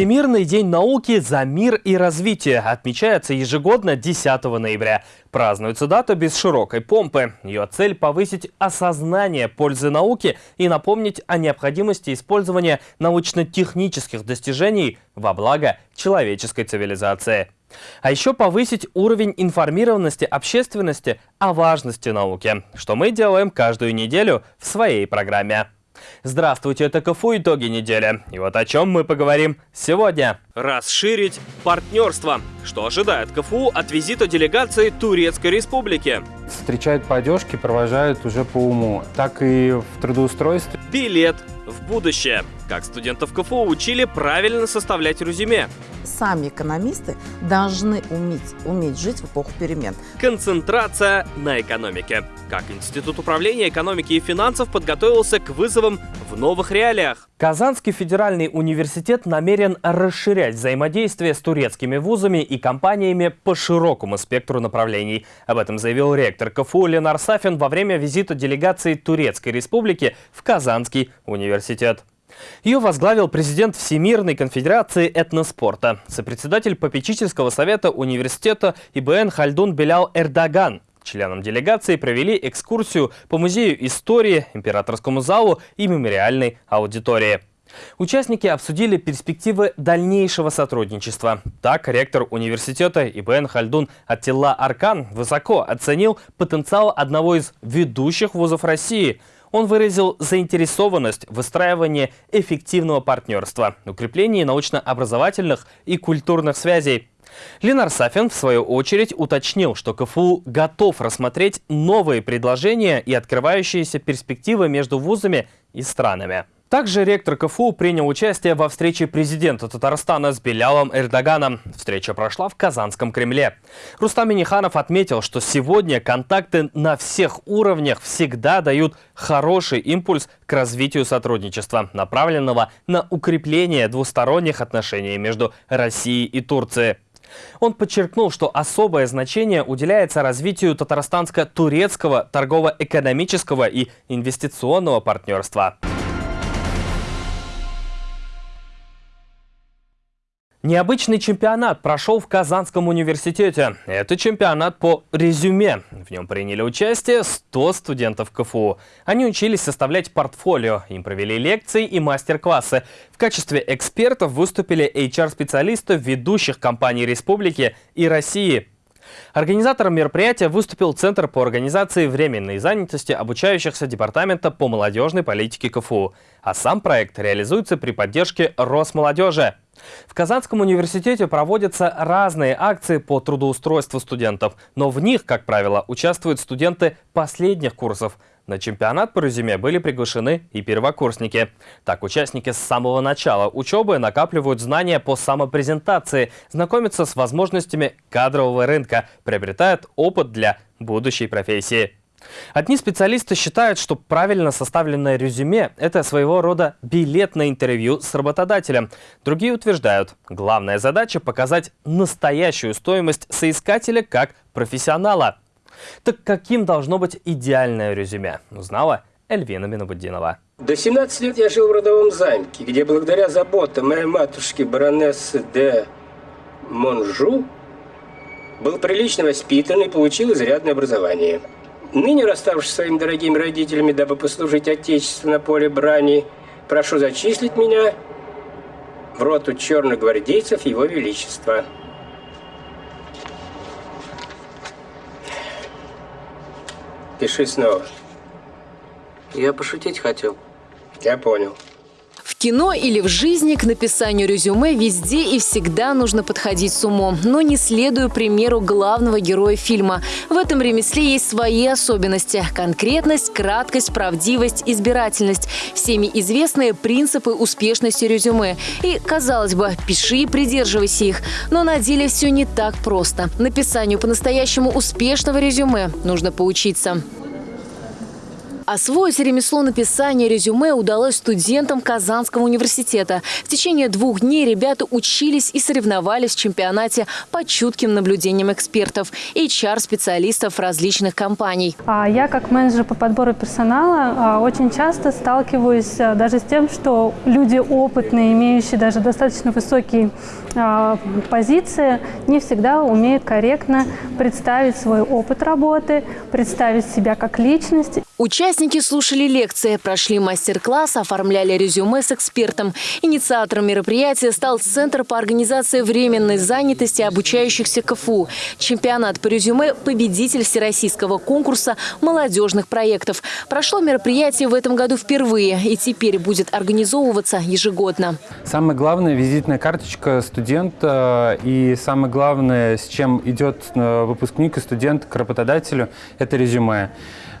Всемирный день науки за мир и развитие отмечается ежегодно 10 ноября. Празднуется дата без широкой помпы. Ее цель – повысить осознание пользы науки и напомнить о необходимости использования научно-технических достижений во благо человеческой цивилизации. А еще повысить уровень информированности общественности о важности науки, что мы делаем каждую неделю в своей программе. Здравствуйте, это КФУ «Итоги недели». И вот о чем мы поговорим сегодня. Расширить партнерство. Что ожидает КФУ от визита делегации Турецкой Республики? Встречают по одежке, провожают уже по уму, так и в трудоустройстве. Билет в будущее. Как студентов КФУ учили правильно составлять резюме. Сами экономисты должны уметь, уметь жить в эпоху перемен. Концентрация на экономике. Как Институт управления экономики и финансов подготовился к вызовам в новых реалиях. Казанский федеральный университет намерен расширять взаимодействие с турецкими вузами и компаниями по широкому спектру направлений. Об этом заявил ректор КФУ Ленар Сафин во время визита делегации Турецкой Республики в Казанский университет. Ее возглавил президент Всемирной конфедерации этноспорта, сопредседатель попечительского совета университета ИБН Хальдун Белял Эрдоган. Членам делегации провели экскурсию по музею истории, императорскому залу и мемориальной аудитории. Участники обсудили перспективы дальнейшего сотрудничества. Так, ректор университета ИБН Хальдун Аттилла Аркан высоко оценил потенциал одного из ведущих вузов России – он выразил заинтересованность в выстраивании эффективного партнерства, укреплении научно-образовательных и культурных связей. Ленар Сафин, в свою очередь, уточнил, что КФУ готов рассмотреть новые предложения и открывающиеся перспективы между вузами и странами. Также ректор КФУ принял участие во встрече президента Татарстана с Белялом Эрдоганом. Встреча прошла в Казанском Кремле. Рустам Миниханов отметил, что сегодня контакты на всех уровнях всегда дают хороший импульс к развитию сотрудничества, направленного на укрепление двусторонних отношений между Россией и Турцией. Он подчеркнул, что особое значение уделяется развитию татарстанско-турецкого торгово-экономического и инвестиционного партнерства. Необычный чемпионат прошел в Казанском университете. Это чемпионат по резюме. В нем приняли участие 100 студентов КФУ. Они учились составлять портфолио, им провели лекции и мастер-классы. В качестве экспертов выступили HR-специалисты ведущих компаний республики и России. Организатором мероприятия выступил Центр по организации временной занятости обучающихся Департамента по молодежной политике КФУ. А сам проект реализуется при поддержке Росмолодежи. В Казанском университете проводятся разные акции по трудоустройству студентов, но в них, как правило, участвуют студенты последних курсов. На чемпионат по резюме были приглашены и первокурсники. Так, участники с самого начала учебы накапливают знания по самопрезентации, знакомятся с возможностями кадрового рынка, приобретают опыт для будущей профессии. Одни специалисты считают, что правильно составленное резюме – это своего рода билет на интервью с работодателем. Другие утверждают, главная задача – показать настоящую стоимость соискателя как профессионала. Так каким должно быть идеальное резюме, узнала Эльвина Минобуддинова. До 17 лет я жил в родовом замке, где благодаря заботам моей матушки баронессы де Монжу был прилично воспитан и получил изрядное образование. Ныне, расставшись своими дорогими родителями, дабы послужить Отечеству на поле брани, прошу зачислить меня в роту черных гвардейцев Его Величества. Пиши снова. Я пошутить хотел. Я понял кино или в жизни к написанию резюме везде и всегда нужно подходить с умом, но не следуя примеру главного героя фильма. В этом ремесле есть свои особенности – конкретность, краткость, правдивость, избирательность. Всеми известные принципы успешности резюме. И, казалось бы, пиши и придерживайся их. Но на деле все не так просто. Написанию по-настоящему успешного резюме нужно поучиться. Освоить ремесло написания резюме удалось студентам Казанского университета. В течение двух дней ребята учились и соревновались в чемпионате под чутким наблюдением экспертов и HR-специалистов различных компаний. А я как менеджер по подбору персонала а, очень часто сталкиваюсь а, даже с тем, что люди опытные, имеющие даже достаточно высокие позиции, не всегда умеют корректно представить свой опыт работы, представить себя как личность. Участники слушали лекции, прошли мастер-класс, оформляли резюме с экспертом. Инициатором мероприятия стал Центр по организации временной занятости обучающихся КФУ. Чемпионат по резюме – победитель всероссийского конкурса молодежных проектов. Прошло мероприятие в этом году впервые и теперь будет организовываться ежегодно. Самое главное – визитная карточка студента и самое главное, с чем идет э, выпускник и студент к работодателю – это резюме.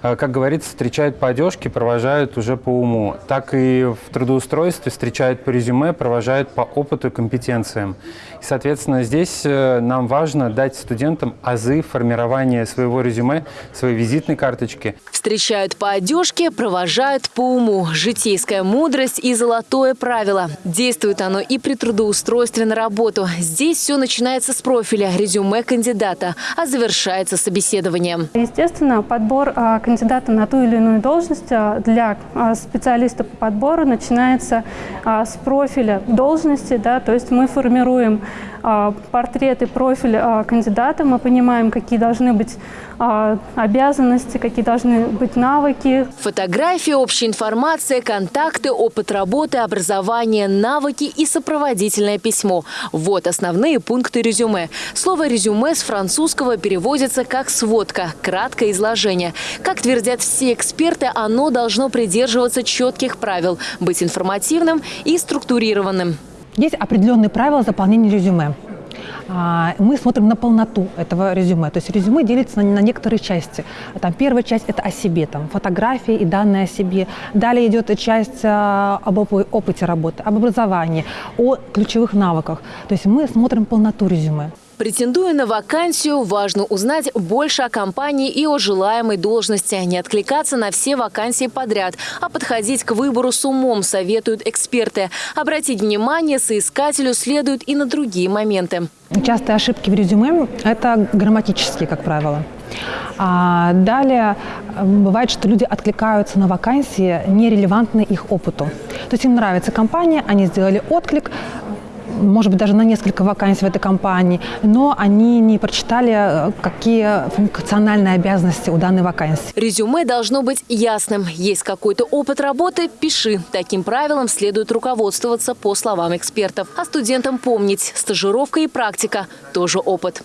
Э, как говорится, встречают по одежке, провожают уже по уму. Так и в трудоустройстве встречают по резюме, провожают по опыту и компетенциям. И, соответственно, здесь э, нам важно дать студентам азы формирования своего резюме, своей визитной карточки. Встречают по одежке, провожают по уму. Житейская мудрость и золотое правило. Действует оно и при трудоустройстве на работу. Здесь все начинается с профиля, резюме кандидата, а завершается собеседованием. Естественно, подбор а, кандидата на ту или иную должность а, для а, специалиста по подбору начинается с профиля должности. Да, то есть мы формируем портрет и профиль кандидата, мы понимаем, какие должны быть обязанности, какие должны быть навыки. Фотографии, общая информация, контакты, опыт работы, образование, навыки и сопроводительное письмо. Вот основные пункты резюме. Слово «резюме» с французского переводится как «сводка», краткое изложение. Как твердят все эксперты, оно должно придерживаться четких правил, быть информативным и структурированным. Есть определенные правила заполнения резюме. А, мы смотрим на полноту этого резюме. То есть резюме делится на, на некоторые части. Там первая часть – это о себе, там, фотографии и данные о себе. Далее идет часть а, об опыте работы, об образовании, о ключевых навыках. То есть мы смотрим полноту резюме. Претендуя на вакансию, важно узнать больше о компании и о желаемой должности. Не откликаться на все вакансии подряд, а подходить к выбору с умом, советуют эксперты. Обратить внимание соискателю следует и на другие моменты. Частые ошибки в резюме – это грамматические, как правило. А далее бывает, что люди откликаются на вакансии, нерелевантные их опыту. То есть им нравится компания, они сделали отклик, может быть, даже на несколько вакансий в этой компании, но они не прочитали, э, какие функциональные обязанности у данной вакансии. Резюме должно быть ясным. Есть какой-то опыт работы – пиши. Таким правилам следует руководствоваться по словам экспертов. А студентам помнить – стажировка и практика – тоже опыт.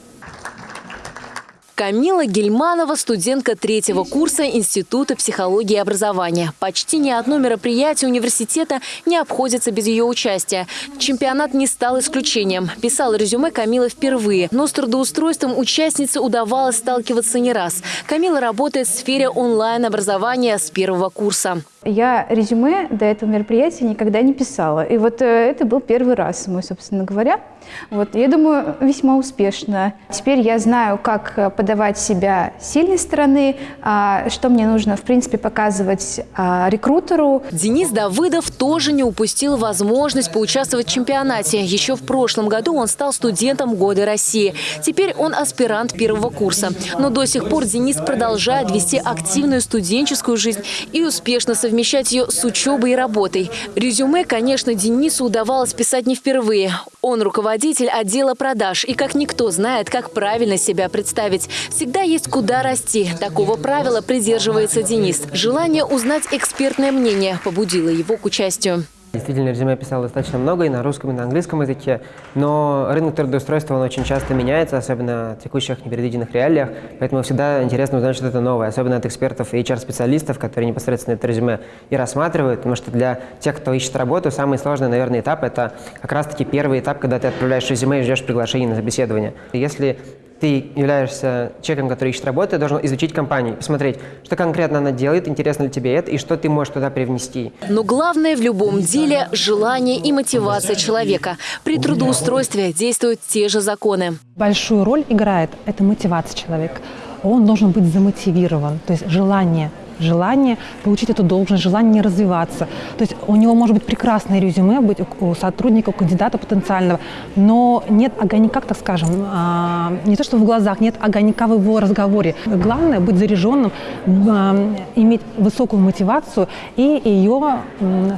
Камила Гельманова – студентка третьего курса Института психологии и образования. Почти ни одно мероприятие университета не обходится без ее участия. Чемпионат не стал исключением. Писала резюме Камила впервые, но с трудоустройством участницы удавалось сталкиваться не раз. Камила работает в сфере онлайн-образования с первого курса. Я резюме до этого мероприятия никогда не писала. И вот э, это был первый раз мой, собственно говоря. Вот, я думаю, весьма успешно. Теперь я знаю, как э, подавать себя сильной стороны, а, что мне нужно, в принципе, показывать а, рекрутеру. Денис Давыдов тоже не упустил возможность поучаствовать в чемпионате. Еще в прошлом году он стал студентом Года России. Теперь он аспирант первого курса. Но до сих пор Денис продолжает вести активную студенческую жизнь и успешно совмещать ее с учебой и работой. Резюме, конечно, Денису удавалось писать не впервые. Он руководитель отдела продаж и как никто знает, как правильно себя представить. Всегда есть куда расти. Такого правила придерживается Денис. Желание узнать экспертное мнение побудило его к участию. Действительно, резюме я писал достаточно много и на русском, и на английском языке, но рынок трудоустройства он очень часто меняется, особенно в текущих непредвиденных реалиях, поэтому всегда интересно узнать что-то новое, особенно от экспертов и HR-специалистов, которые непосредственно это резюме и рассматривают, потому что для тех, кто ищет работу, самый сложный, наверное, этап – это как раз-таки первый этап, когда ты отправляешь резюме и ждешь приглашения на собеседование. Если ты являешься человеком, который ищет работу, ты должен изучить компанию, посмотреть, что конкретно она делает, интересно ли тебе это и что ты можешь туда привнести. Но главное в любом деле – желание и мотивация человека. При трудоустройстве действуют те же законы. Большую роль играет – это мотивация человека. Он должен быть замотивирован, то есть желание желание получить эту должность, желание развиваться. То есть у него может быть прекрасное резюме, быть у сотрудника, у кандидата потенциального, но нет огонька, так скажем, а, не то что в глазах, нет огонька в его разговоре. Главное быть заряженным, а, иметь высокую мотивацию и ее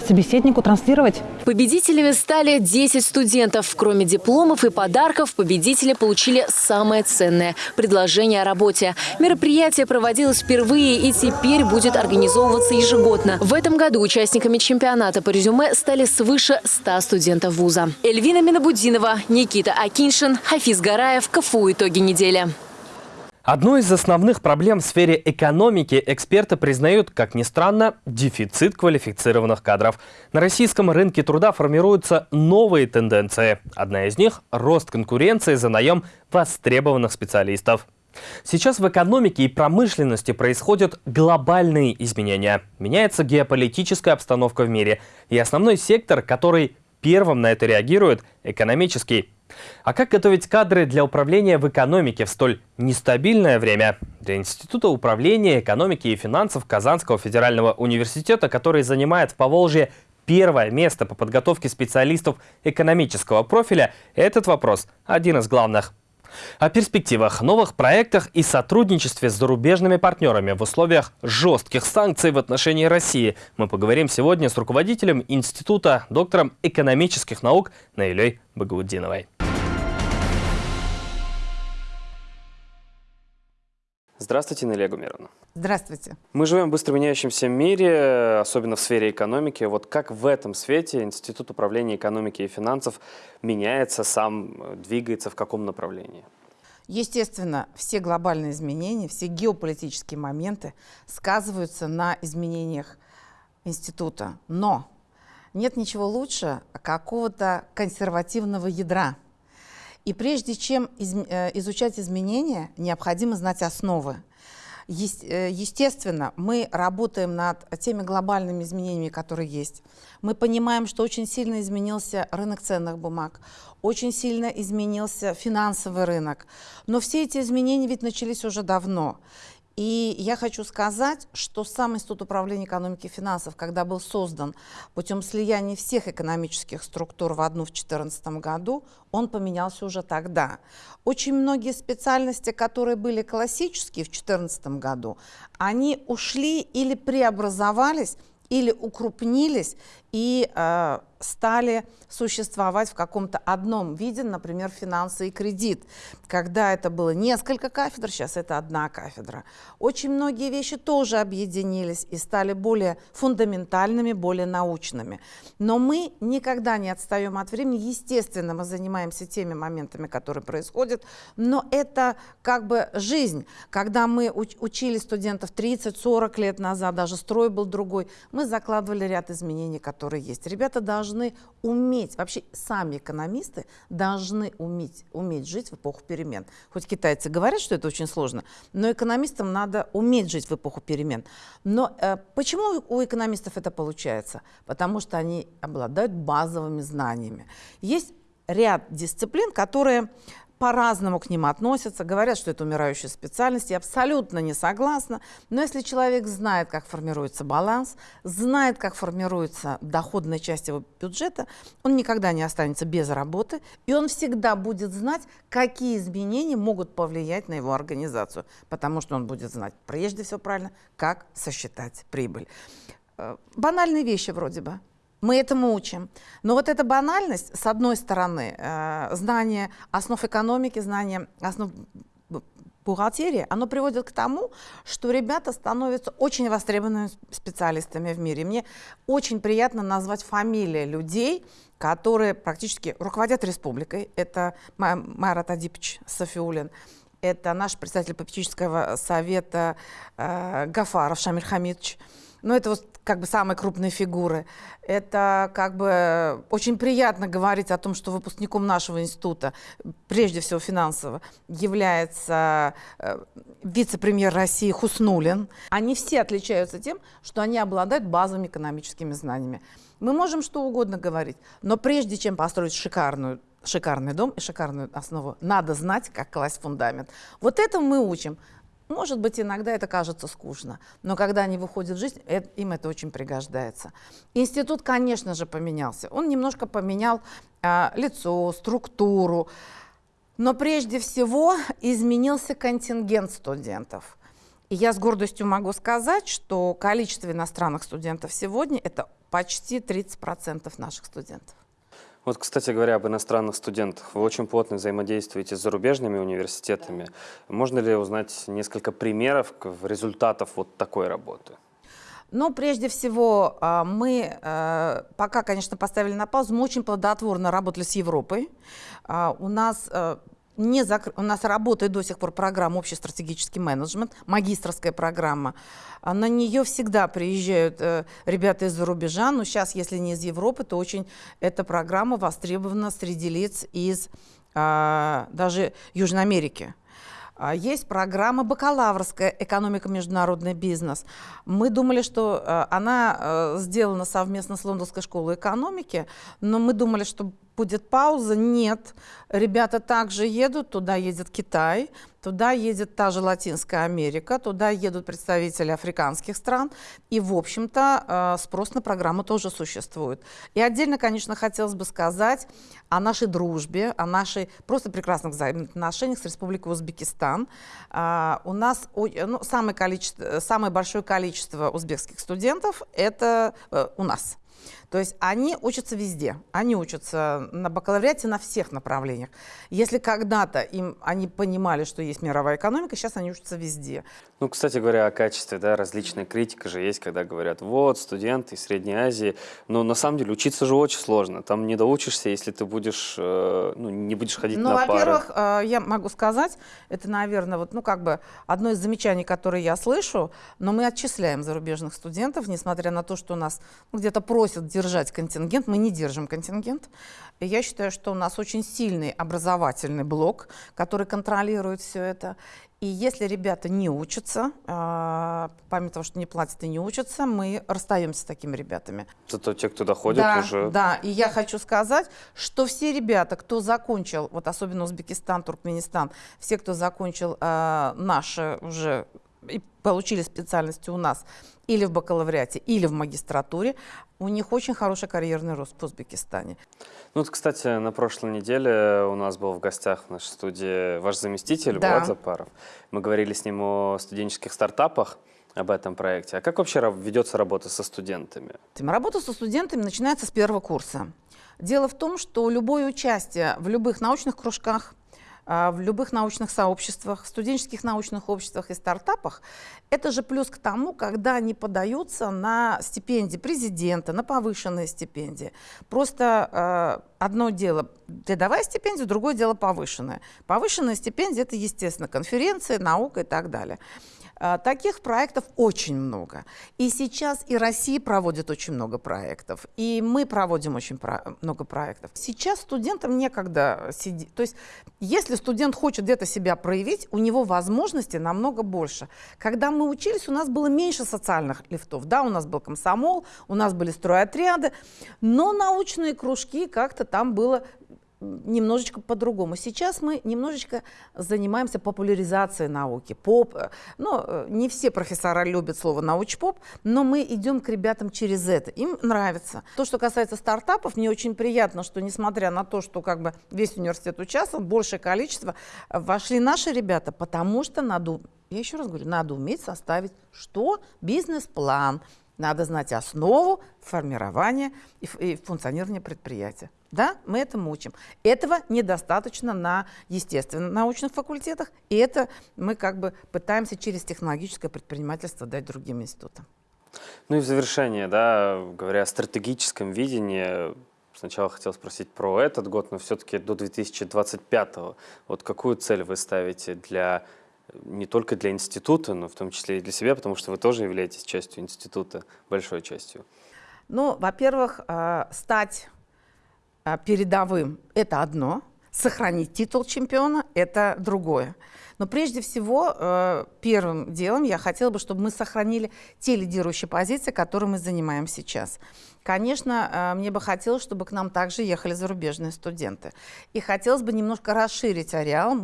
собеседнику транслировать. Победителями стали 10 студентов. Кроме дипломов и подарков, победители получили самое ценное – предложение о работе. Мероприятие проводилось впервые и теперь будет организовываться ежегодно. В этом году участниками чемпионата по резюме стали свыше 100 студентов вуза. Эльвина Минобудинова, Никита Акиншин, Хафиз Гараев. КФУ «Итоги недели». Одной из основных проблем в сфере экономики эксперты признают, как ни странно, дефицит квалифицированных кадров. На российском рынке труда формируются новые тенденции. Одна из них – рост конкуренции за наем востребованных специалистов. Сейчас в экономике и промышленности происходят глобальные изменения. Меняется геополитическая обстановка в мире. И основной сектор, который первым на это реагирует – экономический. А как готовить кадры для управления в экономике в столь нестабильное время? Для Института управления экономики и финансов Казанского федерального университета, который занимает в Поволжье первое место по подготовке специалистов экономического профиля, этот вопрос один из главных. О перспективах, новых проектах и сотрудничестве с зарубежными партнерами в условиях жестких санкций в отношении России мы поговорим сегодня с руководителем Института, доктором экономических наук Наилей Багаудиновой. Здравствуйте, Налия Гумеровна. Здравствуйте. Мы живем в быстро меняющемся мире, особенно в сфере экономики. Вот как в этом свете Институт управления экономики и финансов меняется, сам двигается в каком направлении? Естественно, все глобальные изменения, все геополитические моменты сказываются на изменениях института. Но нет ничего лучше какого-то консервативного ядра – и прежде чем из, э, изучать изменения, необходимо знать основы. Э, естественно, мы работаем над теми глобальными изменениями, которые есть. Мы понимаем, что очень сильно изменился рынок ценных бумаг, очень сильно изменился финансовый рынок. Но все эти изменения ведь начались уже давно. И я хочу сказать, что сам Институт управления экономики и финансов, когда был создан путем слияния всех экономических структур в одну в 2014 году, он поменялся уже тогда. Очень многие специальности, которые были классические в 2014 году, они ушли или преобразовались, или укрупнились и э, стали существовать в каком-то одном виде, например, финансы и кредит. Когда это было несколько кафедр, сейчас это одна кафедра. Очень многие вещи тоже объединились и стали более фундаментальными, более научными. Но мы никогда не отстаем от времени. Естественно, мы занимаемся теми моментами, которые происходят, но это как бы жизнь. Когда мы учили студентов 30-40 лет назад, даже строй был другой, мы закладывали ряд изменений, которые есть. Ребята должны уметь, вообще сами экономисты должны уметь, уметь жить в эпоху перемен. Хоть китайцы говорят, что это очень сложно, но экономистам надо уметь жить в эпоху перемен. Но э, почему у экономистов это получается? Потому что они обладают базовыми знаниями. Есть ряд дисциплин, которые по-разному к ним относятся, говорят, что это умирающая специальность. Я абсолютно не согласна. Но если человек знает, как формируется баланс, знает, как формируется доходная часть его бюджета, он никогда не останется без работы, и он всегда будет знать, какие изменения могут повлиять на его организацию, потому что он будет знать, прежде всего правильно, как сосчитать прибыль. Э, банальные вещи вроде бы. Мы этому учим. Но вот эта банальность, с одной стороны, э, знание основ экономики, знание основ бухгалтерии, оно приводит к тому, что ребята становятся очень востребованными специалистами в мире. Мне очень приятно назвать фамилии людей, которые практически руководят республикой. Это Майрат Адипович Софиулин, это наш председатель попечительского совета э, Гафаров Шамиль Хамидович, ну, это вот как бы самые крупные фигуры. Это как бы очень приятно говорить о том, что выпускником нашего института, прежде всего финансово, является э, вице-премьер России Хуснулин. Они все отличаются тем, что они обладают базовыми экономическими знаниями. Мы можем что угодно говорить, но прежде чем построить шикарную шикарный дом и шикарную основу. Надо знать, как класть фундамент. Вот это мы учим Может быть, иногда это кажется скучно, но когда они выходят в жизнь, это, им это очень пригождается. Институт, конечно же, поменялся. Он немножко поменял э, лицо, структуру, но прежде всего изменился контингент студентов. И я с гордостью могу сказать, что количество иностранных студентов сегодня – это почти 30% наших студентов. Вот, кстати говоря, об иностранных студентах. Вы очень плотно взаимодействуете с зарубежными университетами. Можно ли узнать несколько примеров результатов вот такой работы? Ну, прежде всего, а, мы э, пока, конечно, поставили на паузу, мы очень плодотворно работали с Европой. А, у нас не закр... У нас работает до сих пор программа «Общий стратегический менеджмент», магистрская программа. А на нее всегда приезжают э, ребята из-за рубежа, но сейчас, если не из Европы, то очень эта программа востребована среди лиц из э, даже Южной Америки. А, есть программа бакалаврская «Экономика, международный бизнес». Мы думали, что э, она э, сделана совместно с Лондонской школой экономики, но мы думали, что будет пауза. Нет. Ребята также едут, туда едет Китай, туда едет та же Латинская Америка, туда едут представители африканских стран. И, в общем-то, э, спрос на программу тоже существует. И отдельно, конечно, хотелось бы сказать о нашей дружбе, о нашей просто прекрасных взаимоотношениях с Республикой Узбекистан. А, у нас ну, самое, количество, самое большое количество узбекских студентов – это э, у нас. То есть они учатся везде. Они учатся на бакалавриате на всех направлениях. Если когда-то им они понимали, что есть мировая экономика, сейчас они учатся везде. Ну, кстати говоря, о качестве, да, различная критика же есть, когда говорят, вот, студенты из Средней Азии, но на самом деле учиться же очень сложно. Там не доучишься, если ты будешь, э, ну, не будешь ходить ну, на пары. Ну, во-первых, э, я могу сказать, это, наверное, вот, ну, как бы одно из замечаний, которые я слышу, но мы отчисляем зарубежных студентов, несмотря на то, что нас ну, где-то просят держать контингент, мы не держим контингент. Я считаю, что у нас очень сильный образовательный блок, который контролирует все это. И если ребята не учатся, э, помимо того, что не платят и не учатся, мы расстаемся с такими ребятами. Зато те, кто доходит да, уже... Да, и я хочу сказать, что все ребята, кто закончил, вот особенно Узбекистан, Туркменистан, все, кто закончил э, наши уже и получили специальности у нас или в бакалавриате, или в магистратуре, у них очень хороший карьерный рост в Узбекистане. Ну, вот, кстати, на прошлой неделе у нас был в гостях в нашей студии ваш заместитель да. Влад Запаров. Мы говорили с ним о студенческих стартапах об этом проекте. А как вообще ведется работа со студентами? Работа со студентами начинается с первого курса. Дело в том, что любое участие в любых научных кружках, в любых научных сообществах, студенческих научных обществах и стартапах, это же плюс к тому, когда они подаются на стипендии президента, на повышенные стипендии. Просто э, одно дело рядовая стипендия, другое дело повышенная. Повышенная стипендия – это, естественно, конференции, наука и так далее. А, таких проектов очень много. И сейчас и Россия проводит очень много проектов, и мы проводим очень много проектов. Сейчас студентам некогда сидеть. То есть, если студент хочет где-то себя проявить, у него возможностей намного больше. Когда мы учились, у нас было меньше социальных лифтов. Да, у нас был комсомол, у нас были стройотряды, но научные кружки как-то там было немножечко по-другому. Сейчас мы немножечко занимаемся популяризацией науки. Поп, ну, не все профессора любят слово научпоп, но мы идем к ребятам через это. Им нравится. То, что касается стартапов, мне очень приятно, что несмотря на то, что как бы весь университет участвовал, большее количество э, вошли наши ребята, потому что надо, я еще раз говорю, надо уметь составить что? Бизнес-план. Надо знать основу формирования и функционирования предприятия. Да, мы этому учим. Этого недостаточно на естественно-научных факультетах, и это мы как бы пытаемся через технологическое предпринимательство дать другим институтам. Ну и в завершение, да, говоря о стратегическом видении, сначала хотел спросить про этот год, но все-таки до 2025 -го. Вот какую цель вы ставите для не только для института, но в том числе и для себя, потому что вы тоже являетесь частью института, большой частью? Ну, во-первых, э, стать передовым – это одно. Сохранить титул чемпиона – это другое. Но прежде всего, э, первым делом я хотела бы, чтобы мы сохранили те лидирующие позиции, которые мы занимаем сейчас. Конечно, э, мне бы хотелось, чтобы к нам также ехали зарубежные студенты. И хотелось бы немножко расширить ареал.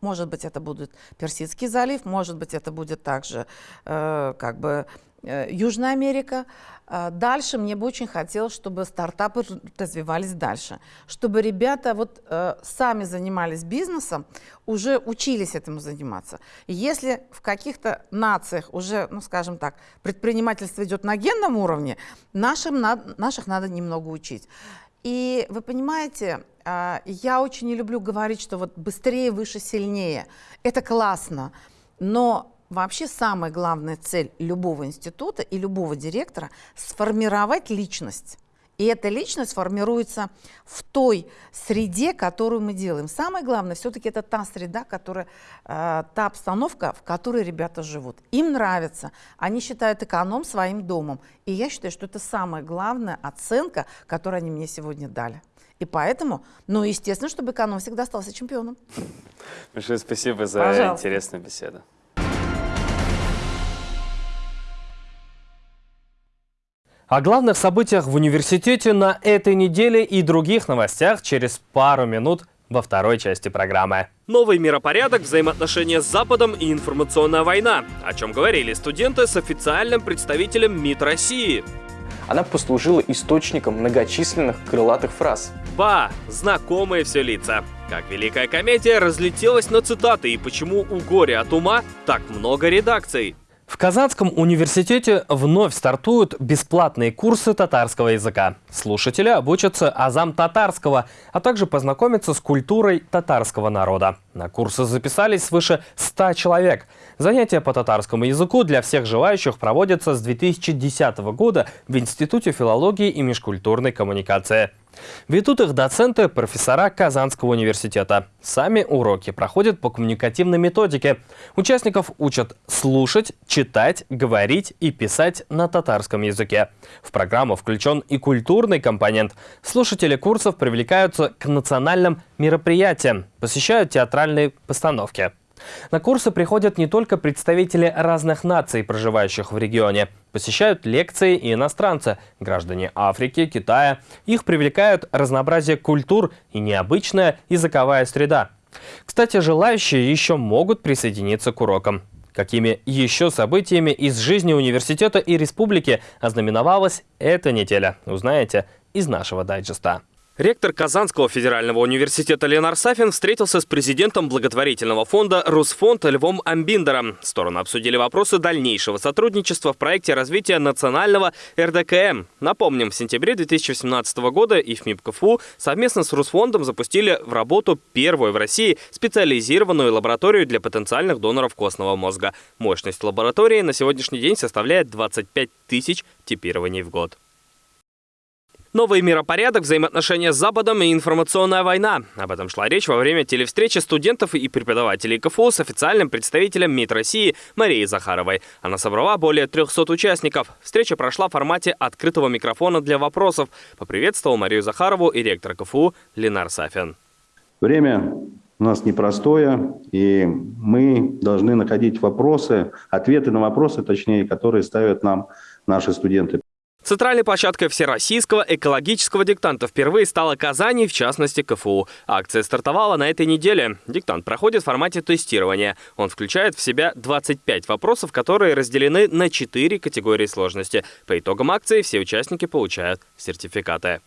Может быть, это будет Персидский залив, может быть, это будет также э, как бы Южная Америка. А дальше мне бы очень хотелось, чтобы стартапы развивались дальше, чтобы ребята вот э, сами занимались бизнесом, уже учились этому заниматься. Если в каких-то нациях уже, ну скажем так, предпринимательство идет на генном уровне, нашим, наших надо немного учить. И вы понимаете, э, я очень не люблю говорить, что вот быстрее, выше, сильнее. Это классно, но Вообще самая главная цель любого института и любого директора – сформировать личность. И эта личность формируется в той среде, которую мы делаем. Самое главное, все-таки это та среда, которая, э, та обстановка, в которой ребята живут. Им нравится, они считают эконом своим домом. И я считаю, что это самая главная оценка, которую они мне сегодня дали. И поэтому, ну, естественно, чтобы эконом всегда остался чемпионом. Большое спасибо за Пожалуйста. интересную беседу. О главных событиях в университете на этой неделе и других новостях через пару минут во второй части программы. Новый миропорядок, взаимоотношения с Западом и информационная война. О чем говорили студенты с официальным представителем МИД России. Она послужила источником многочисленных крылатых фраз. Ба, знакомые все лица. Как Великая комедия разлетелась на цитаты и почему у горя от ума так много редакций. В Казанском университете вновь стартуют бесплатные курсы татарского языка. Слушатели обучатся азам татарского, а также познакомятся с культурой татарского народа. На курсы записались свыше 100 человек. Занятия по татарскому языку для всех желающих проводятся с 2010 года в Институте филологии и межкультурной коммуникации. Ведут их доценты, профессора Казанского университета. Сами уроки проходят по коммуникативной методике. Участников учат слушать, читать, говорить и писать на татарском языке. В программу включен и культурный компонент. Слушатели курсов привлекаются к национальным мероприятиям, посещают театральные постановки. На курсы приходят не только представители разных наций, проживающих в регионе. Посещают лекции и иностранцы, граждане Африки, Китая. Их привлекают разнообразие культур и необычная языковая среда. Кстати, желающие еще могут присоединиться к урокам. Какими еще событиями из жизни университета и республики ознаменовалась эта неделя, узнаете из нашего дайджеста. Ректор Казанского федерального университета Ленар Сафин встретился с президентом благотворительного фонда «Русфонд» Львом Амбиндером. Стороны обсудили вопросы дальнейшего сотрудничества в проекте развития национального РДКМ. Напомним, в сентябре 2017 года ИФМИП КФУ совместно с Русфондом запустили в работу первую в России специализированную лабораторию для потенциальных доноров костного мозга. Мощность лаборатории на сегодняшний день составляет 25 тысяч типирований в год. Новый миропорядок, взаимоотношения с Западом и информационная война. Об этом шла речь во время телевстречи студентов и преподавателей КФУ с официальным представителем МИД России Марией Захаровой. Она собрала более 300 участников. Встреча прошла в формате открытого микрофона для вопросов. Поприветствовал Марию Захарову и ректор КФУ Ленар Сафин. Время у нас непростое, и мы должны находить вопросы, ответы на вопросы, точнее, которые ставят нам наши студенты. Центральной площадкой всероссийского экологического диктанта впервые стала Казань, в частности КФУ. Акция стартовала на этой неделе. Диктант проходит в формате тестирования. Он включает в себя 25 вопросов, которые разделены на 4 категории сложности. По итогам акции все участники получают сертификаты.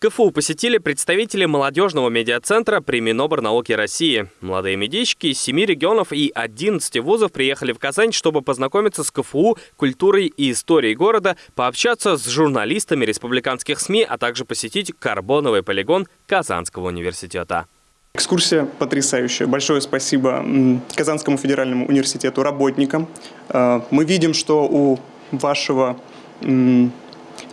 КФУ посетили представители молодежного медиацентра при Миноборнауке России. Молодые медички из 7 регионов и 11 вузов приехали в Казань, чтобы познакомиться с КФУ, культурой и историей города, пообщаться с журналистами республиканских СМИ, а также посетить карбоновый полигон Казанского университета. Экскурсия потрясающая. Большое спасибо Казанскому федеральному университету, работникам. Э, мы видим, что у вашего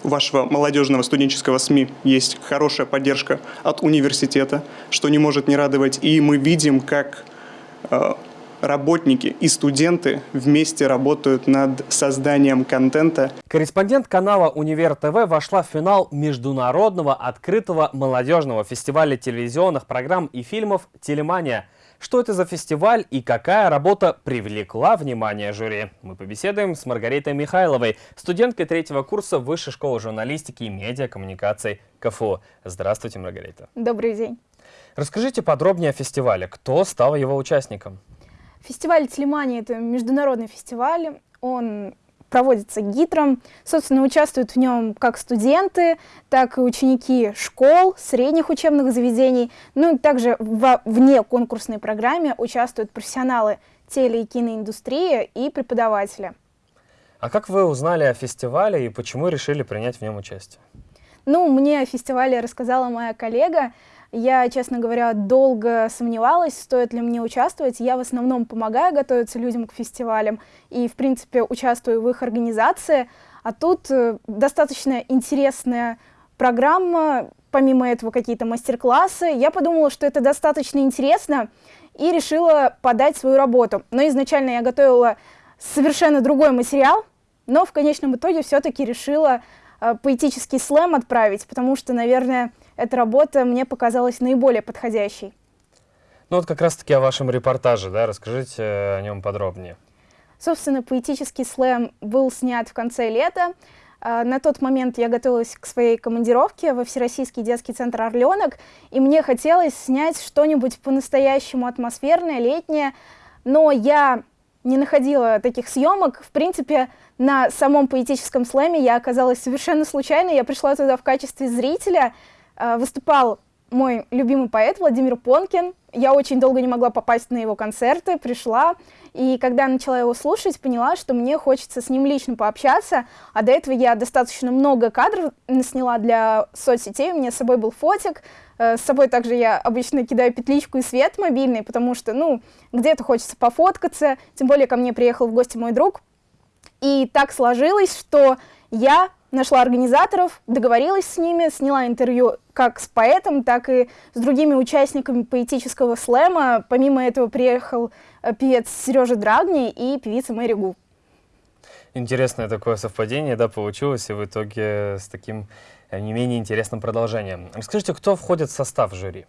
вашего молодежного студенческого СМИ есть хорошая поддержка от университета, что не может не радовать. И мы видим, как э, работники и студенты вместе работают над созданием контента. Корреспондент канала «Универ ТВ» вошла в финал международного открытого молодежного фестиваля телевизионных программ и фильмов «Телемания». Что это за фестиваль и какая работа привлекла внимание жюри? Мы побеседуем с Маргаритой Михайловой, студенткой третьего курса Высшей школы журналистики и медиакоммуникаций КФУ. Здравствуйте, Маргарита. Добрый день. Расскажите подробнее о фестивале. Кто стал его участником? Фестиваль Телемания – это международный фестиваль. Он проводится ГИТРом. Собственно, участвуют в нем как студенты, так и ученики школ, средних учебных заведений. Ну и также в вне конкурсной программе участвуют профессионалы теле- и киноиндустрии и преподаватели. А как вы узнали о фестивале и почему решили принять в нем участие? Ну, мне о фестивале рассказала моя коллега. Я, честно говоря, долго сомневалась, стоит ли мне участвовать. Я в основном помогаю готовиться людям к фестивалям и, в принципе, участвую в их организации. А тут э, достаточно интересная программа, помимо этого какие-то мастер-классы. Я подумала, что это достаточно интересно и решила подать свою работу. Но изначально я готовила совершенно другой материал, но в конечном итоге все-таки решила э, поэтический слэм отправить, потому что, наверное, эта работа мне показалась наиболее подходящей. Ну вот как раз-таки о вашем репортаже, да, расскажите о нем подробнее. Собственно, поэтический слэм был снят в конце лета. А, на тот момент я готовилась к своей командировке во Всероссийский детский центр «Орленок», и мне хотелось снять что-нибудь по-настоящему атмосферное, летнее, но я не находила таких съемок. В принципе, на самом поэтическом слэме я оказалась совершенно случайно. Я пришла туда в качестве зрителя — Э, выступал мой любимый поэт Владимир Понкин. Я очень долго не могла попасть на его концерты, пришла, и когда начала его слушать, поняла, что мне хочется с ним лично пообщаться, а до этого я достаточно много кадров сняла для соцсетей, у меня с собой был фотик, э, с собой также я обычно кидаю петличку и свет мобильный, потому что, ну, где-то хочется пофоткаться, тем более ко мне приехал в гости мой друг, и так сложилось, что я нашла организаторов, договорилась с ними, сняла интервью как с поэтом, так и с другими участниками поэтического слэма. Помимо этого приехал э, певец Сережа Драгни и певица Мэри Гу. Интересное такое совпадение, да, получилось, и в итоге с таким э, не менее интересным продолжением. Расскажите, кто входит в состав жюри?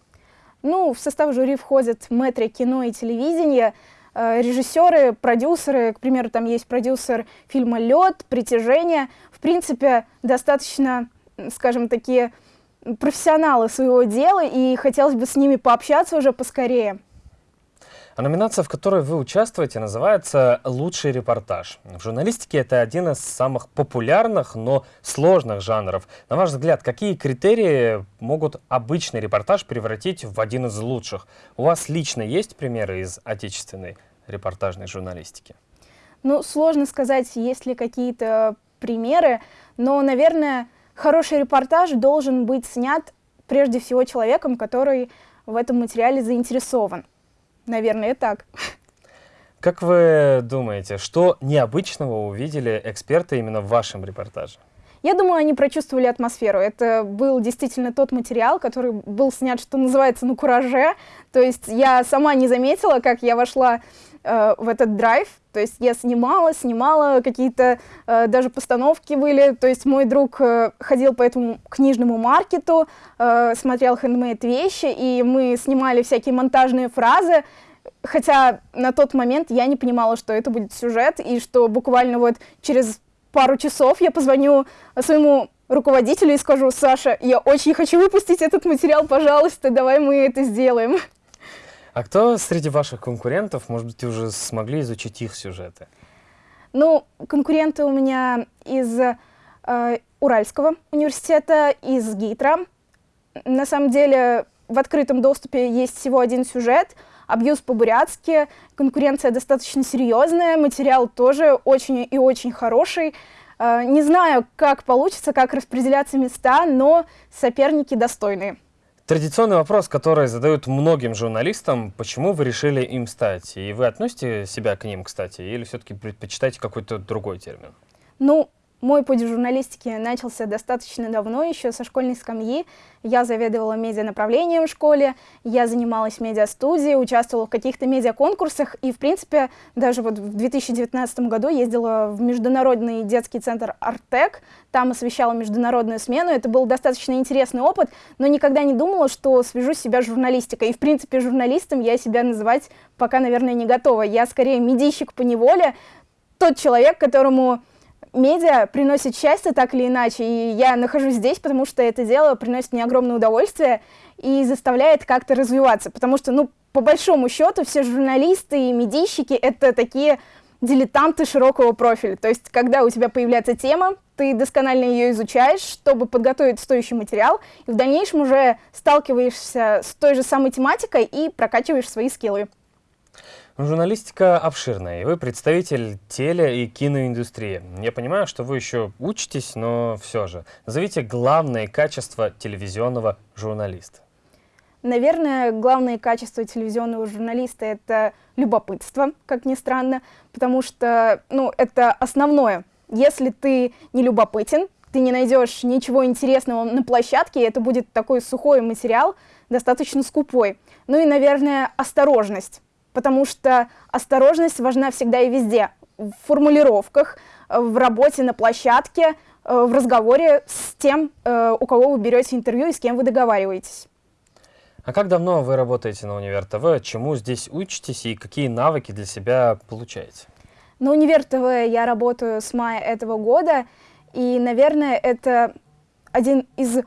Ну, в состав жюри входят мэтры кино и телевидения, режиссеры, продюсеры, к примеру, там есть продюсер фильма «Лед», «Притяжение». В принципе, достаточно, скажем, такие профессионалы своего дела, и хотелось бы с ними пообщаться уже поскорее. А номинация, в которой вы участвуете, называется «Лучший репортаж». В журналистике это один из самых популярных, но сложных жанров. На ваш взгляд, какие критерии могут обычный репортаж превратить в один из лучших? У вас лично есть примеры из отечественной репортажной журналистики? Ну, сложно сказать, есть ли какие-то примеры, но, наверное, хороший репортаж должен быть снят прежде всего человеком, который в этом материале заинтересован. Наверное, так. Как вы думаете, что необычного увидели эксперты именно в вашем репортаже? Я думаю, они прочувствовали атмосферу. Это был действительно тот материал, который был снят, что называется, на кураже. То есть я сама не заметила, как я вошла э, в этот драйв. То есть я снимала, снимала, какие-то э, даже постановки были. То есть мой друг э, ходил по этому книжному маркету, э, смотрел хендмейд вещи, и мы снимали всякие монтажные фразы. Хотя на тот момент я не понимала, что это будет сюжет, и что буквально вот через пару часов я позвоню своему руководителю и скажу, Саша, я очень хочу выпустить этот материал, пожалуйста, давай мы это сделаем. А кто среди ваших конкурентов, может быть, уже смогли изучить их сюжеты? Ну, конкуренты у меня из э, Уральского университета, из ГИТРа. На самом деле в открытом доступе есть всего один сюжет, абьюз по-бурятски, конкуренция достаточно серьезная, материал тоже очень и очень хороший. Э, не знаю, как получится, как распределяться места, но соперники достойные. Традиционный вопрос, который задают многим журналистам, почему вы решили им стать? И вы относите себя к ним, кстати, или все-таки предпочитаете какой-то другой термин? Ну, Мой путь в журналистике начался достаточно давно, еще со школьной скамьи. Я заведовала медианаправлением в школе, я занималась медиастудией, участвовала в каких-то медиаконкурсах и, в принципе, даже вот в 2019 году ездила в Международный детский центр «Артек», там освещала международную смену. Это был достаточно интересный опыт, но никогда не думала, что свяжу себя с журналистикой. И, в принципе, журналистом я себя называть пока, наверное, не готова. Я скорее медийщик по неволе, тот человек, которому медиа приносит счастье так или иначе, и я нахожусь здесь, потому что это дело приносит мне огромное удовольствие и заставляет как-то развиваться, потому что, ну, по большому счету, все журналисты и медийщики — это такие дилетанты широкого профиля. То есть, когда у тебя появляется тема, ты досконально ее изучаешь, чтобы подготовить стоящий материал, и в дальнейшем уже сталкиваешься с той же самой тематикой и прокачиваешь свои скиллы. Журналистика обширная, и вы представитель теле- и киноиндустрии. Я понимаю, что вы еще учитесь, но все же. Назовите главные качества телевизионного журналиста. Наверное, главное качество телевизионного журналиста — это любопытство, как ни странно, потому что, ну, это основное. Если ты не любопытен, ты не найдешь ничего интересного на площадке, это будет такой сухой материал, достаточно скупой. Ну и, наверное, осторожность потому что осторожность важна всегда и везде. В формулировках, в работе на площадке, э, в разговоре с тем, э, у кого вы берете интервью и с кем вы договариваетесь. А как давно вы работаете на Универ ТВ? Чему здесь учитесь и какие навыки для себя получаете? На Универ ТВ я работаю с мая этого года, и, наверное, это один из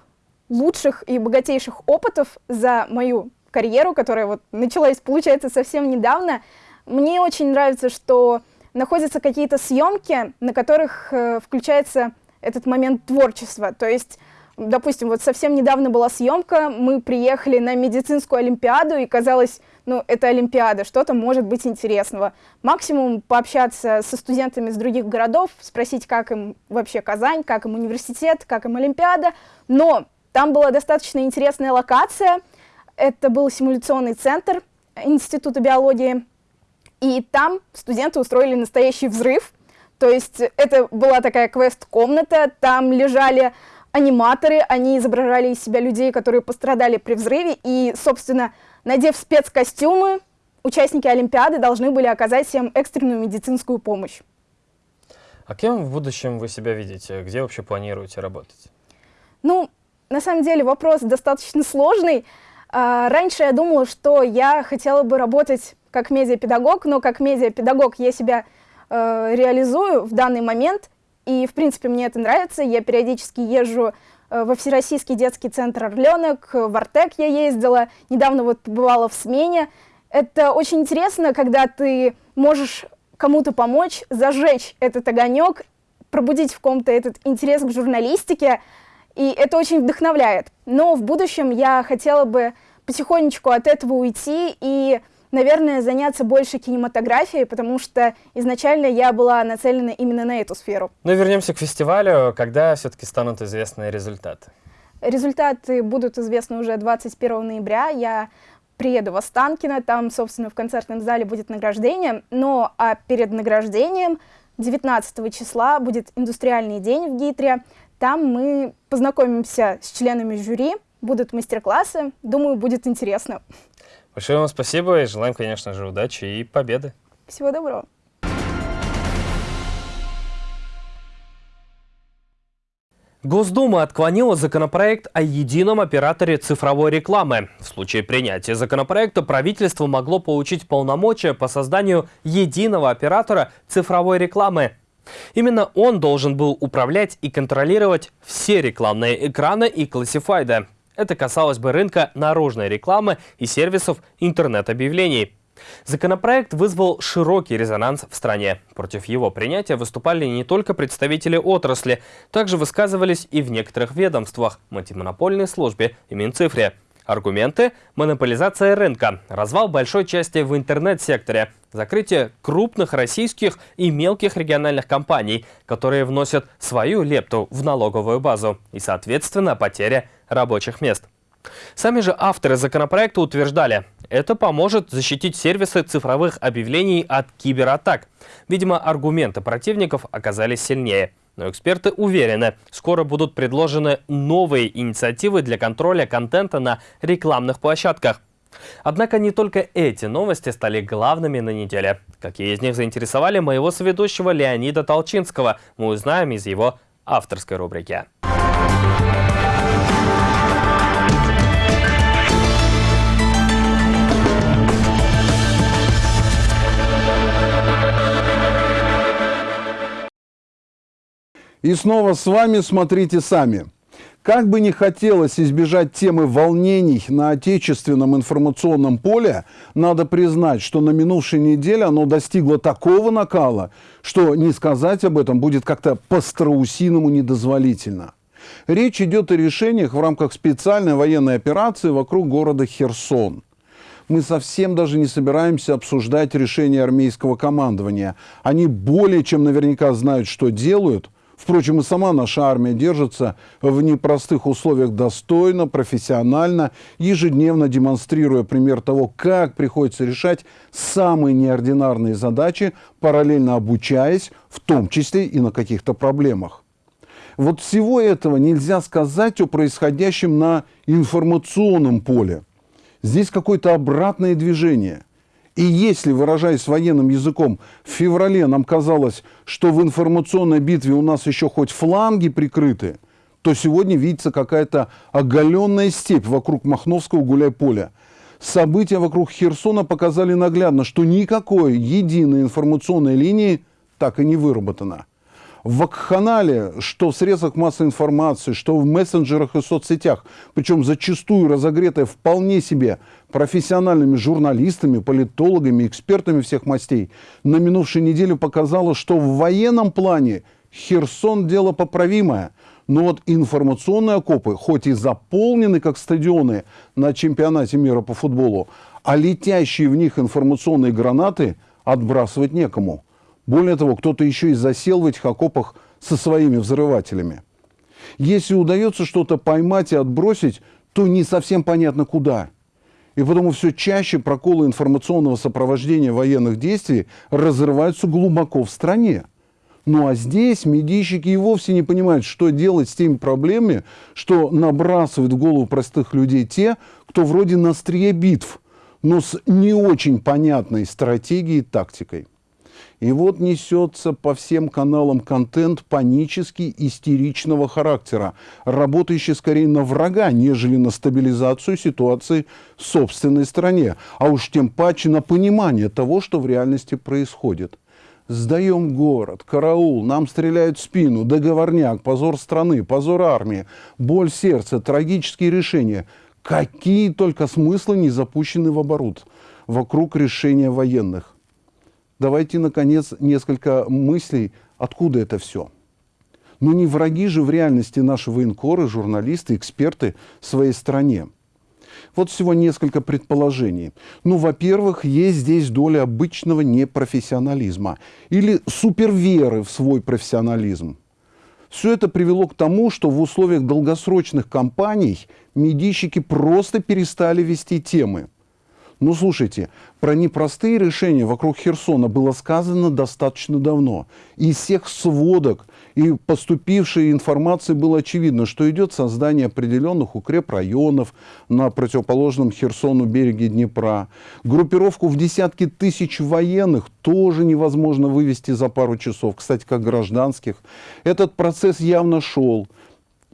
лучших и богатейших опытов за мою карьеру, которая вот началась, получается, совсем недавно. Мне очень нравится, что находятся какие-то съемки, на которых э, включается этот момент творчества. То есть, допустим, вот совсем недавно была съемка, мы приехали на медицинскую олимпиаду, и казалось, ну, это олимпиада, что-то может быть интересного. Максимум пообщаться со студентами из других городов, спросить, как им вообще Казань, как им университет, как им олимпиада. Но там была достаточно интересная локация — это был симуляционный центр Института биологии, и там студенты устроили настоящий взрыв. То есть это была такая квест-комната, там лежали аниматоры, они изображали из себя людей, которые пострадали при взрыве, и, собственно, надев спецкостюмы, участники Олимпиады должны были оказать всем экстренную медицинскую помощь. А кем в будущем вы себя видите? Где вообще планируете работать? Ну, на самом деле вопрос достаточно сложный. А, раньше я думала, что я хотела бы работать как медиапедагог, но как медиапедагог я себя э, реализую в данный момент, и, в принципе, мне это нравится. Я периодически езжу э, во Всероссийский детский центр «Орленок», в «Артек» я ездила, недавно вот побывала в смене. Это очень интересно, когда ты можешь кому-то помочь, зажечь этот огонек, пробудить в ком-то этот интерес к журналистике, и это очень вдохновляет. Но в будущем я хотела бы потихонечку от этого уйти и, наверное, заняться больше кинематографией, потому что изначально я была нацелена именно на эту сферу. Ну и вернемся к фестивалю. Когда все-таки станут известны результаты? Результаты будут известны уже 21 ноября. Я приеду в Останкино, там, собственно, в концертном зале будет награждение. Но а перед награждением 19 числа будет индустриальный день в Гитре. Там мы познакомимся с членами жюри, будут мастер-классы. Думаю, будет интересно. Большое вам спасибо и желаем, конечно же, удачи и победы. Всего доброго. Госдума отклонила законопроект о едином операторе цифровой рекламы. В случае принятия законопроекта правительство могло получить полномочия по созданию единого оператора цифровой рекламы. Именно он должен был управлять и контролировать все рекламные экраны и классифайды. Это касалось бы рынка наружной рекламы и сервисов интернет-объявлений. Законопроект вызвал широкий резонанс в стране. Против его принятия выступали не только представители отрасли, также высказывались и в некоторых ведомствах – антимонопольной службе и Минцифре. Аргументы – монополизация рынка, развал большой части в интернет-секторе, закрытие крупных российских и мелких региональных компаний, которые вносят свою лепту в налоговую базу и, соответственно, потеря рабочих мест. Сами же авторы законопроекта утверждали, это поможет защитить сервисы цифровых объявлений от кибератак. Видимо, аргументы противников оказались сильнее. Но эксперты уверены, скоро будут предложены новые инициативы для контроля контента на рекламных площадках. Однако не только эти новости стали главными на неделе. Какие из них заинтересовали моего соведущего Леонида Толчинского, мы узнаем из его авторской рубрики. И снова с вами «Смотрите сами». Как бы не хотелось избежать темы волнений на отечественном информационном поле, надо признать, что на минувшей неделе оно достигло такого накала, что не сказать об этом будет как-то по-страусиному недозволительно. Речь идет о решениях в рамках специальной военной операции вокруг города Херсон. Мы совсем даже не собираемся обсуждать решения армейского командования. Они более чем наверняка знают, что делают – Впрочем, и сама наша армия держится в непростых условиях достойно, профессионально, ежедневно демонстрируя пример того, как приходится решать самые неординарные задачи, параллельно обучаясь, в том числе и на каких-то проблемах. Вот всего этого нельзя сказать о происходящем на информационном поле. Здесь какое-то обратное движение – и если, выражаясь военным языком, в феврале нам казалось, что в информационной битве у нас еще хоть фланги прикрыты, то сегодня видится какая-то оголенная степь вокруг Махновского гуляй-поля. События вокруг Херсона показали наглядно, что никакой единой информационной линии так и не выработано в вакханале, что в средствах массовой информации, что в мессенджерах и соцсетях, причем зачастую разогретая вполне себе профессиональными журналистами, политологами, экспертами всех мастей, на минувшей неделе показало, что в военном плане Херсон – дело поправимое. Но вот информационные окопы, хоть и заполнены, как стадионы на чемпионате мира по футболу, а летящие в них информационные гранаты отбрасывать некому. Более того, кто-то еще и засел в этих окопах со своими взрывателями. Если удается что-то поймать и отбросить, то не совсем понятно куда. И потому все чаще проколы информационного сопровождения военных действий разрываются глубоко в стране. Ну а здесь медийщики и вовсе не понимают, что делать с теми проблемами, что набрасывают в голову простых людей те, кто вроде на острие битв, но с не очень понятной стратегией и тактикой. И вот несется по всем каналам контент панический, истеричного характера, работающий скорее на врага, нежели на стабилизацию ситуации в собственной стране, а уж тем паче на понимание того, что в реальности происходит. Сдаем город, караул, нам стреляют в спину, договорняк, позор страны, позор армии, боль сердца, трагические решения. Какие только смыслы не запущены в оборот вокруг решения военных давайте, наконец, несколько мыслей, откуда это все. Ну не враги же в реальности наши военкоры, журналисты, эксперты своей стране. Вот всего несколько предположений. Ну, во-первых, есть здесь доля обычного непрофессионализма или суперверы в свой профессионализм. Все это привело к тому, что в условиях долгосрочных кампаний медийщики просто перестали вести темы. Ну, слушайте, про непростые решения вокруг Херсона было сказано достаточно давно. Из всех сводок и поступившей информации было очевидно, что идет создание определенных укрепрайонов на противоположном Херсону береге Днепра. Группировку в десятки тысяч военных тоже невозможно вывести за пару часов, кстати, как гражданских. Этот процесс явно шел.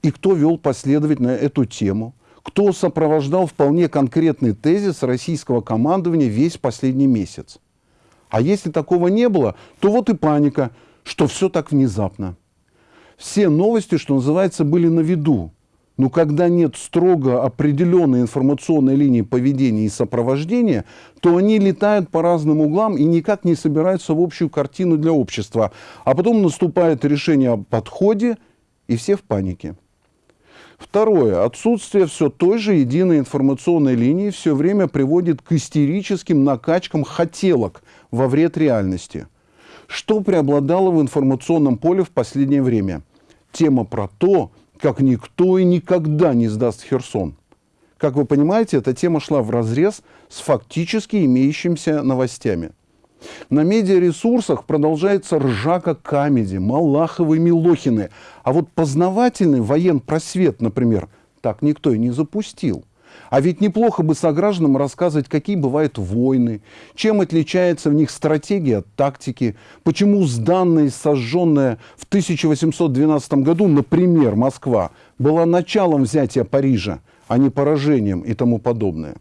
И кто вел последовательно эту тему? Кто сопровождал вполне конкретный тезис российского командования весь последний месяц. А если такого не было, то вот и паника, что все так внезапно. Все новости, что называется, были на виду. Но когда нет строго определенной информационной линии поведения и сопровождения, то они летают по разным углам и никак не собираются в общую картину для общества. А потом наступает решение о подходе, и все в панике. Второе. Отсутствие все той же единой информационной линии все время приводит к истерическим накачкам хотелок во вред реальности. Что преобладало в информационном поле в последнее время? Тема про то, как никто и никогда не сдаст Херсон. Как вы понимаете, эта тема шла в разрез с фактически имеющимися новостями. На медиаресурсах продолжается ржака камеди, Малаховы, Милохины. А вот познавательный воен-просвет, например, так никто и не запустил. А ведь неплохо бы согражданам рассказывать, какие бывают войны, чем отличается в них стратегия от тактики, почему сданная и сожженная в 1812 году, например, Москва, была началом взятия Парижа, а не поражением и тому подобное.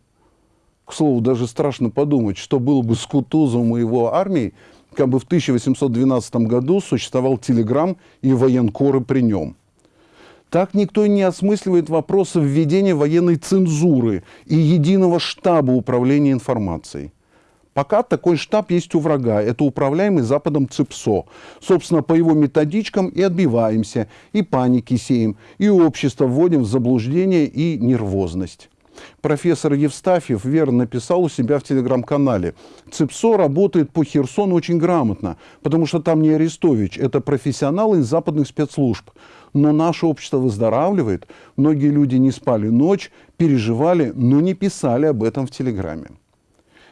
К слову, даже страшно подумать, что было бы с Кутузовым и его армией, как бы в 1812 году существовал телеграмм и военкоры при нем. Так никто и не осмысливает вопросы введения военной цензуры и единого штаба управления информацией. Пока такой штаб есть у врага. Это управляемый Западом ЦИПСО. Собственно, по его методичкам и отбиваемся, и паники сеем, и общество вводим в заблуждение и нервозность. Профессор Евстафьев верно написал у себя в телеграм-канале. ЦИПСО работает по Херсону очень грамотно, потому что там не Арестович, это профессионалы из западных спецслужб. Но наше общество выздоравливает. Многие люди не спали ночь, переживали, но не писали об этом в Телеграме.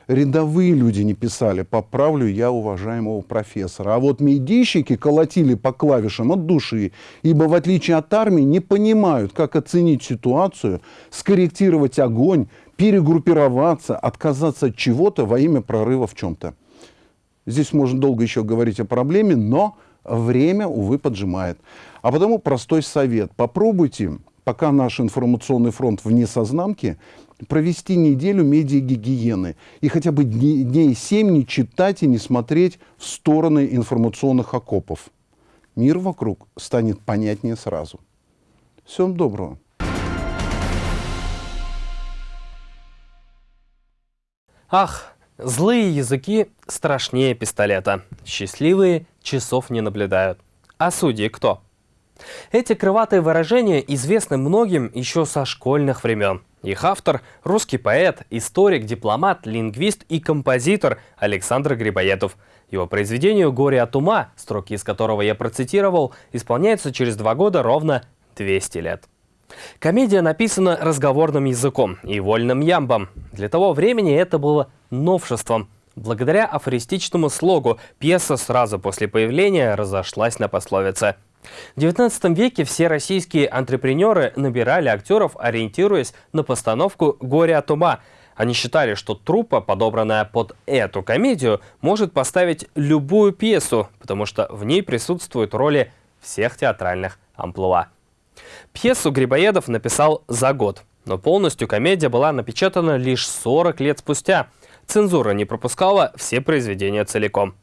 Рядовые люди не писали, поправлю я уважаемого профессора. А вот медийщики колотили по клавишам от души, ибо в отличие от армии не понимают, как оценить ситуацию, скорректировать огонь, перегруппироваться, отказаться от чего-то во имя прорыва в чем-то. Здесь можно долго еще говорить о проблеме, но время, увы, поджимает. А потому простой совет. Попробуйте, пока наш информационный фронт вне сознамки, провести неделю медиагигиены и хотя бы дней, семь не читать и не смотреть в стороны информационных окопов. Мир вокруг станет понятнее сразу. Всем доброго. Ах, злые языки страшнее пистолета. Счастливые часов не наблюдают. А судьи кто? Эти крылатые выражения известны многим еще со школьных времен. Их автор – русский поэт, историк, дипломат, лингвист и композитор Александр Грибоедов. Его произведению «Горе от ума», строки из которого я процитировал, исполняются через два года ровно 200 лет. Комедия написана разговорным языком и вольным ямбом. Для того времени это было новшеством. Благодаря афористичному слогу пьеса сразу после появления разошлась на пословице – в XIX веке все российские антрепренеры набирали актеров, ориентируясь на постановку «Горе от ума». Они считали, что труппа, подобранная под эту комедию, может поставить любую пьесу, потому что в ней присутствуют роли всех театральных амплуа. Пьесу Грибоедов написал за год, но полностью комедия была напечатана лишь 40 лет спустя. Цензура не пропускала все произведения целиком.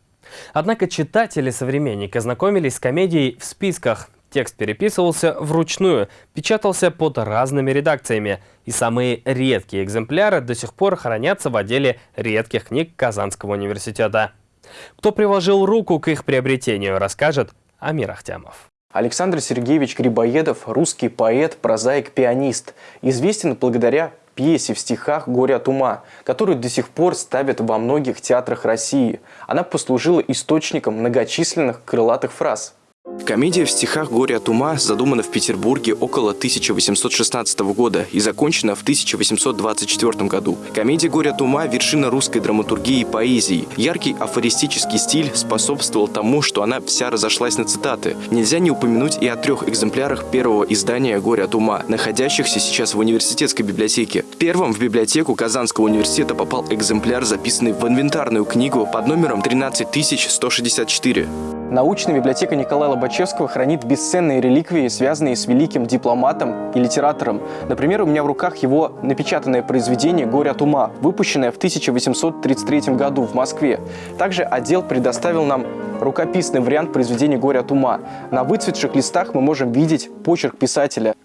Однако читатели современника знакомились с комедией в списках. Текст переписывался вручную, печатался под разными редакциями, и самые редкие экземпляры до сих пор хранятся в отделе редких книг Казанского университета. Кто приложил руку к их приобретению, расскажет Амир Ахтямов. Александр Сергеевич Грибоедов – русский поэт, прозаик, пианист. Известен благодаря пьесе в стихах «Горе от ума», которую до сих пор ставят во многих театрах России. Она послужила источником многочисленных крылатых фраз – Комедия в стихах «Горе от ума» задумана в Петербурге около 1816 года и закончена в 1824 году. Комедия «Горе от ума» – вершина русской драматургии и поэзии. Яркий афористический стиль способствовал тому, что она вся разошлась на цитаты. Нельзя не упомянуть и о трех экземплярах первого издания «Горе от ума», находящихся сейчас в университетской библиотеке. Первым в библиотеку Казанского университета попал экземпляр, записанный в инвентарную книгу под номером 13164. Научная библиотека Николая Лобачевского хранит бесценные реликвии, связанные с великим дипломатом и литератором. Например, у меня в руках его напечатанное произведение «Горе от ума», выпущенное в 1833 году в Москве. Также отдел предоставил нам рукописный вариант произведения «Горе от ума». На выцветших листах мы можем видеть почерк писателя.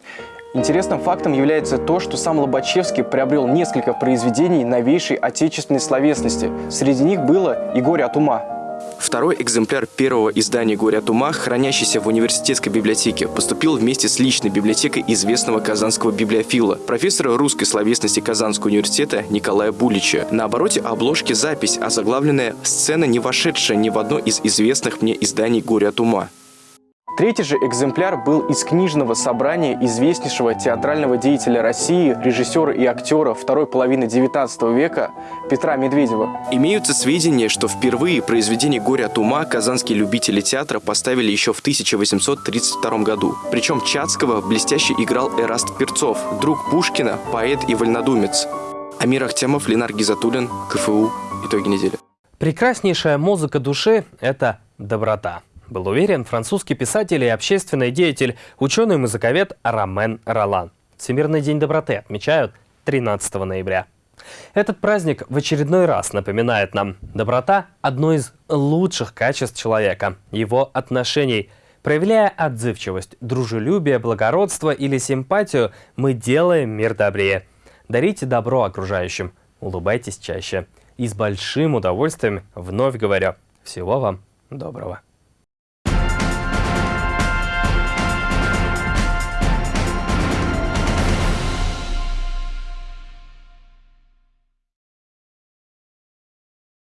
Интересным фактом является то, что сам Лобачевский приобрел несколько произведений новейшей отечественной словесности. Среди них было и «Горе от ума». Второй экземпляр первого издания «Горе от ума», хранящийся в университетской библиотеке, поступил вместе с личной библиотекой известного казанского библиофила, профессора русской словесности Казанского университета Николая Булича. На обороте обложки запись, озаглавленная «Сцена, не вошедшая ни в одно из известных мне изданий «Горе от ума». Третий же экземпляр был из книжного собрания известнейшего театрального деятеля России, режиссера и актера второй половины XIX века Петра Медведева. Имеются сведения, что впервые произведение «Горе от ума» казанские любители театра поставили еще в 1832 году. Причем Чацкого блестяще играл Эраст Перцов, друг Пушкина, поэт и вольнодумец. Амир Ахтямов, Ленар Гизатуллин, КФУ. Итоги недели. Прекраснейшая музыка души – это доброта был уверен французский писатель и общественный деятель, ученый-музыковед Ромен Ролан. Всемирный день доброты отмечают 13 ноября. Этот праздник в очередной раз напоминает нам, доброта – одно из лучших качеств человека, его отношений. Проявляя отзывчивость, дружелюбие, благородство или симпатию, мы делаем мир добрее. Дарите добро окружающим, улыбайтесь чаще. И с большим удовольствием вновь говорю, всего вам доброго.